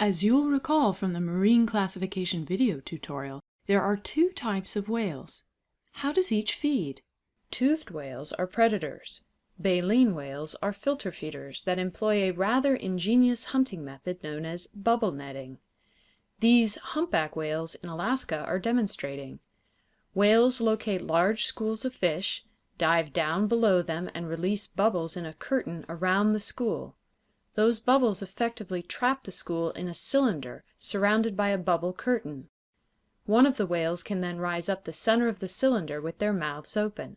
As you'll recall from the marine classification video tutorial, there are two types of whales. How does each feed? Toothed whales are predators. Baleen whales are filter feeders that employ a rather ingenious hunting method known as bubble netting. These humpback whales in Alaska are demonstrating. Whales locate large schools of fish, dive down below them and release bubbles in a curtain around the school. Those bubbles effectively trap the school in a cylinder surrounded by a bubble curtain. One of the whales can then rise up the center of the cylinder with their mouths open.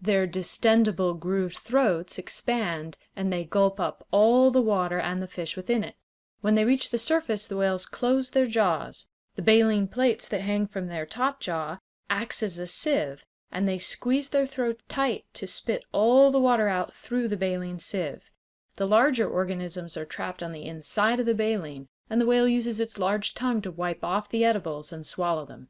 Their distendable grooved throats expand and they gulp up all the water and the fish within it. When they reach the surface the whales close their jaws. The baleen plates that hang from their top jaw acts as a sieve and they squeeze their throats tight to spit all the water out through the baleen sieve. The larger organisms are trapped on the inside of the baleen, and the whale uses its large tongue to wipe off the edibles and swallow them.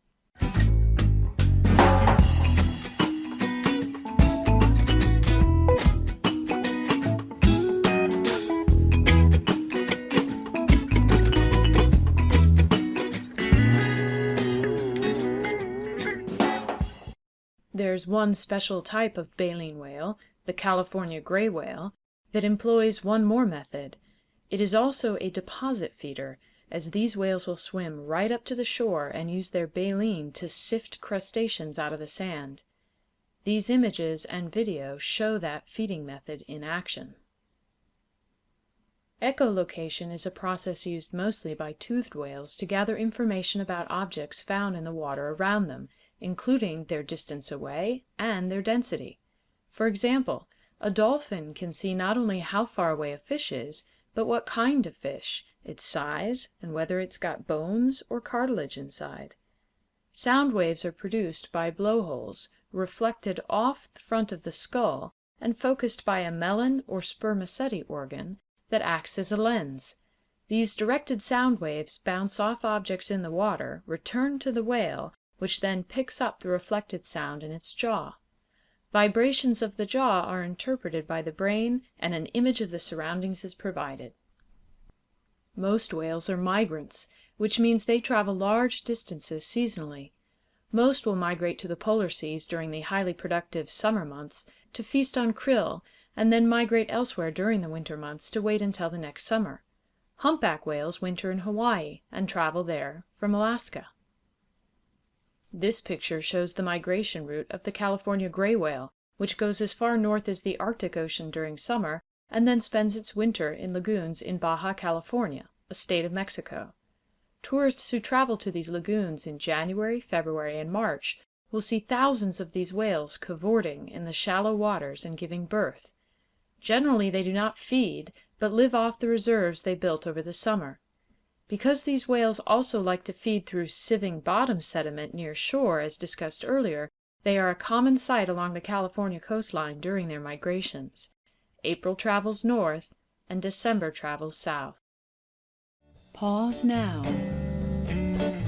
There's one special type of baleen whale, the California gray whale, that employs one more method. It is also a deposit feeder, as these whales will swim right up to the shore and use their baleen to sift crustaceans out of the sand. These images and video show that feeding method in action. Echolocation is a process used mostly by toothed whales to gather information about objects found in the water around them, including their distance away and their density. For example, a dolphin can see not only how far away a fish is, but what kind of fish, its size, and whether it's got bones or cartilage inside. Sound waves are produced by blowholes, reflected off the front of the skull and focused by a melon or spermaceti organ that acts as a lens. These directed sound waves bounce off objects in the water, return to the whale, which then picks up the reflected sound in its jaw. Vibrations of the jaw are interpreted by the brain and an image of the surroundings is provided. Most whales are migrants, which means they travel large distances seasonally. Most will migrate to the polar seas during the highly productive summer months to feast on krill and then migrate elsewhere during the winter months to wait until the next summer. Humpback whales winter in Hawaii and travel there from Alaska. This picture shows the migration route of the California gray whale, which goes as far north as the Arctic Ocean during summer and then spends its winter in lagoons in Baja California, a state of Mexico. Tourists who travel to these lagoons in January, February, and March will see thousands of these whales cavorting in the shallow waters and giving birth. Generally they do not feed, but live off the reserves they built over the summer. Because these whales also like to feed through sieving bottom sediment near shore, as discussed earlier, they are a common sight along the California coastline during their migrations. April travels north and December travels south. Pause now.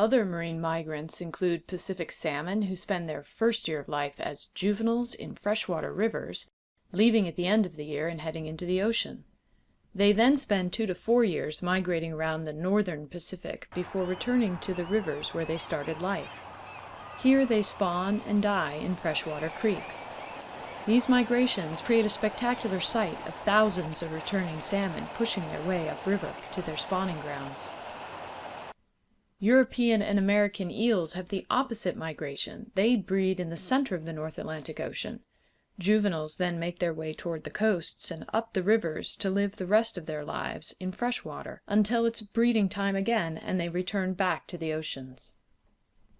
Other marine migrants include Pacific salmon who spend their first year of life as juveniles in freshwater rivers, leaving at the end of the year and heading into the ocean. They then spend two to four years migrating around the northern Pacific before returning to the rivers where they started life. Here they spawn and die in freshwater creeks. These migrations create a spectacular sight of thousands of returning salmon pushing their way upriver to their spawning grounds. European and American eels have the opposite migration. They breed in the center of the North Atlantic Ocean. Juveniles then make their way toward the coasts and up the rivers to live the rest of their lives in fresh water until it's breeding time again and they return back to the oceans.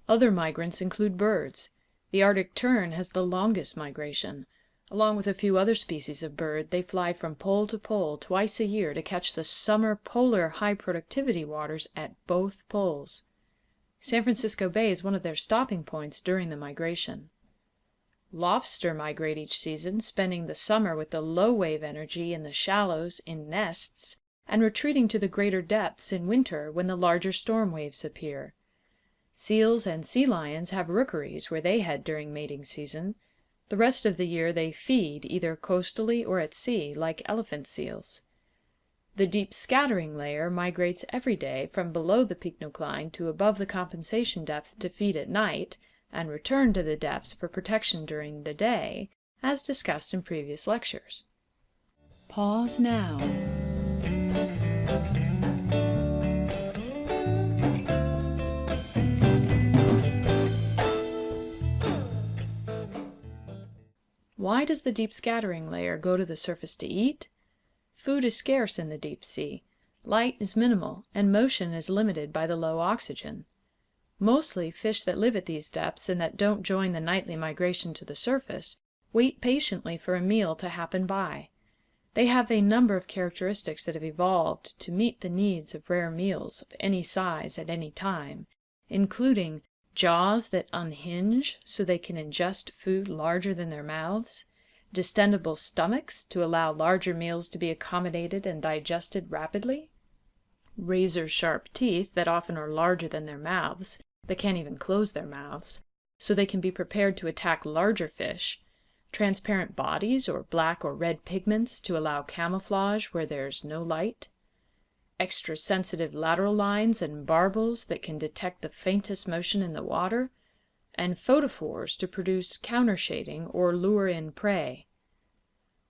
Other migrants include birds. The Arctic tern has the longest migration. Along with a few other species of bird, they fly from pole to pole twice a year to catch the summer polar high productivity waters at both poles. San Francisco Bay is one of their stopping points during the migration. Lobster migrate each season, spending the summer with the low wave energy in the shallows in nests, and retreating to the greater depths in winter when the larger storm waves appear. Seals and sea lions have rookeries where they head during mating season. The rest of the year they feed either coastally or at sea, like elephant seals. The deep scattering layer migrates every day from below the pycnocline to above the compensation depth to feed at night, and return to the depths for protection during the day, as discussed in previous lectures. Pause now. Why does the deep scattering layer go to the surface to eat? Food is scarce in the deep sea, light is minimal, and motion is limited by the low oxygen. Mostly fish that live at these depths and that don't join the nightly migration to the surface wait patiently for a meal to happen by. They have a number of characteristics that have evolved to meet the needs of rare meals of any size at any time, including jaws that unhinge so they can ingest food larger than their mouths, distendable stomachs to allow larger meals to be accommodated and digested rapidly, razor-sharp teeth that often are larger than their mouths, they can't even close their mouths, so they can be prepared to attack larger fish, transparent bodies or black or red pigments to allow camouflage where there's no light, extra sensitive lateral lines and barbels that can detect the faintest motion in the water, and photophores to produce countershading or lure in prey.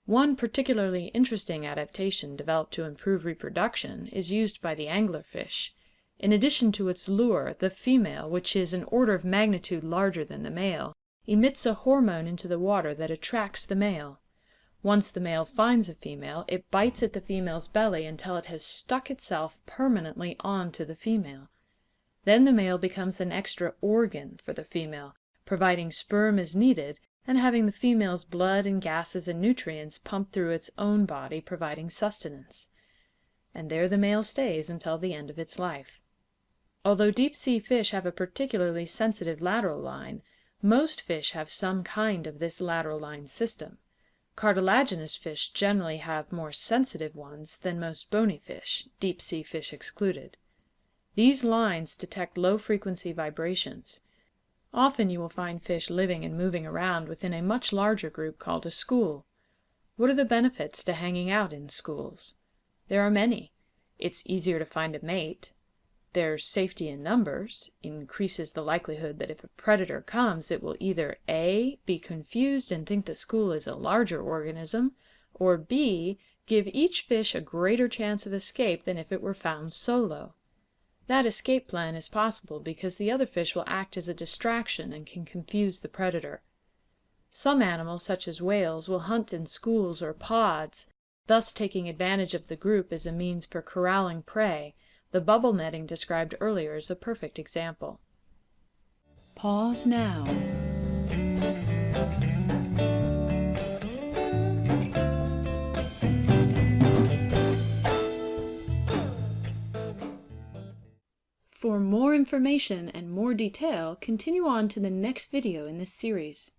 One particularly interesting adaptation developed to improve reproduction is used by the anglerfish. In addition to its lure, the female, which is an order of magnitude larger than the male, emits a hormone into the water that attracts the male. Once the male finds a female, it bites at the female's belly until it has stuck itself permanently onto the female. Then the male becomes an extra organ for the female, providing sperm as needed, and having the female's blood and gases and nutrients pumped through its own body, providing sustenance. And there the male stays until the end of its life. Although deep-sea fish have a particularly sensitive lateral line, most fish have some kind of this lateral line system. Cartilaginous fish generally have more sensitive ones than most bony fish, deep-sea fish excluded. These lines detect low-frequency vibrations. Often you will find fish living and moving around within a much larger group called a school. What are the benefits to hanging out in schools? There are many. It's easier to find a mate. There's safety in numbers, increases the likelihood that if a predator comes it will either a. be confused and think the school is a larger organism, or b. give each fish a greater chance of escape than if it were found solo. That escape plan is possible because the other fish will act as a distraction and can confuse the predator. Some animals, such as whales, will hunt in schools or pods, thus taking advantage of the group as a means for corralling prey. The bubble netting described earlier is a perfect example. Pause now. For more information and more detail, continue on to the next video in this series.